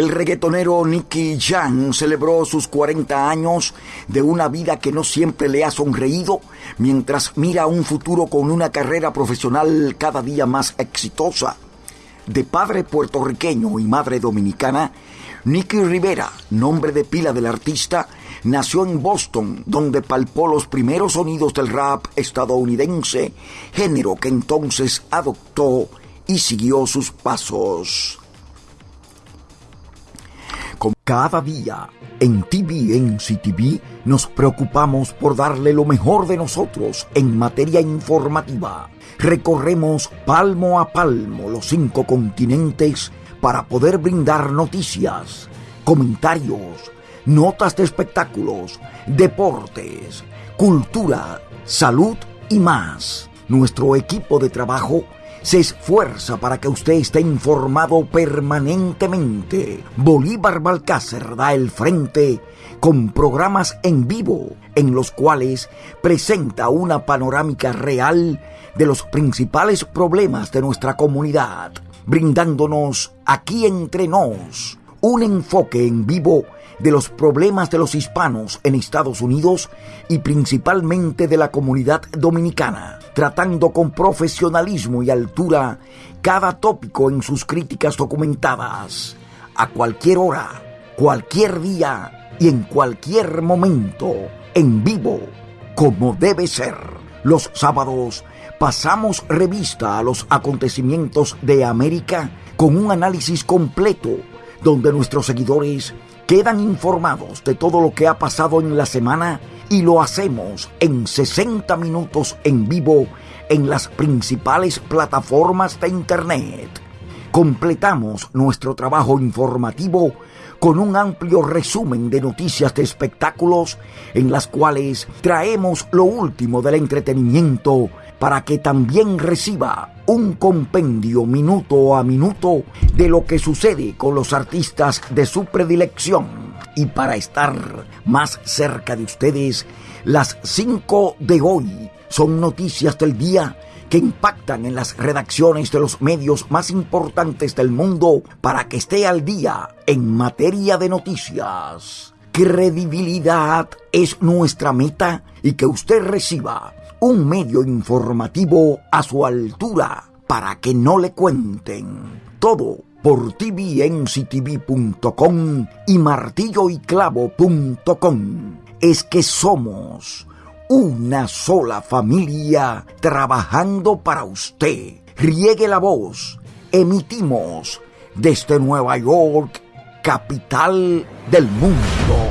El reggaetonero Nicky Jam celebró sus 40 años de una vida que no siempre le ha sonreído, mientras mira un futuro con una carrera profesional cada día más exitosa. De padre puertorriqueño y madre dominicana, Nicky Rivera, nombre de pila del artista, nació en Boston, donde palpó los primeros sonidos del rap estadounidense, género que entonces adoptó y siguió sus pasos. Cada día en TVNC TV nos preocupamos por darle lo mejor de nosotros en materia informativa. Recorremos palmo a palmo los cinco continentes para poder brindar noticias, comentarios, notas de espectáculos, deportes, cultura, salud y más. Nuestro equipo de trabajo se esfuerza para que usted esté informado permanentemente. Bolívar Balcácer da el frente con programas en vivo en los cuales presenta una panorámica real de los principales problemas de nuestra comunidad, brindándonos aquí entre nos un enfoque en vivo de los problemas de los hispanos en Estados Unidos y principalmente de la comunidad dominicana, tratando con profesionalismo y altura cada tópico en sus críticas documentadas, a cualquier hora, cualquier día y en cualquier momento, en vivo, como debe ser. Los sábados pasamos revista a los acontecimientos de América con un análisis completo donde nuestros seguidores quedan informados de todo lo que ha pasado en la semana y lo hacemos en 60 minutos en vivo en las principales plataformas de Internet. Completamos nuestro trabajo informativo con un amplio resumen de noticias de espectáculos en las cuales traemos lo último del entretenimiento para que también reciba un compendio minuto a minuto de lo que sucede con los artistas de su predilección. Y para estar más cerca de ustedes, las 5 de hoy son noticias del día que impactan en las redacciones de los medios más importantes del mundo para que esté al día en materia de noticias. Credibilidad es nuestra meta y que usted reciba un medio informativo a su altura para que no le cuenten. Todo por tvnctv.com y martilloyclavo.com. Es que somos una sola familia trabajando para usted. Riegue la voz. Emitimos desde Nueva York, capital del mundo.